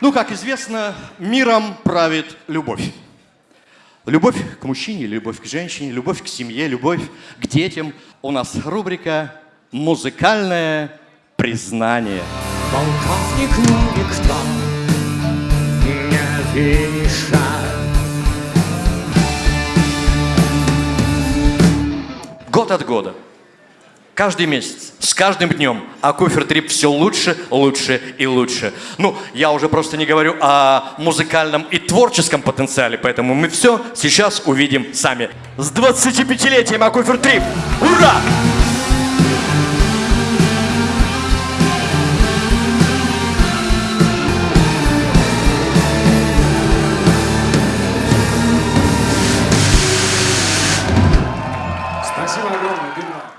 Ну, как известно, миром правит любовь. Любовь к мужчине, любовь к женщине, любовь к семье, любовь к детям. У нас рубрика «Музыкальное признание». Полковник никто не перемешает. Год от года, Каждый месяц, с каждым днем, Акуфер Трип все лучше, лучше и лучше. Ну, я уже просто не говорю о музыкальном и творческом потенциале, поэтому мы все сейчас увидим сами. С 25-летием Акуфер Трип! Ура! Спасибо огромное,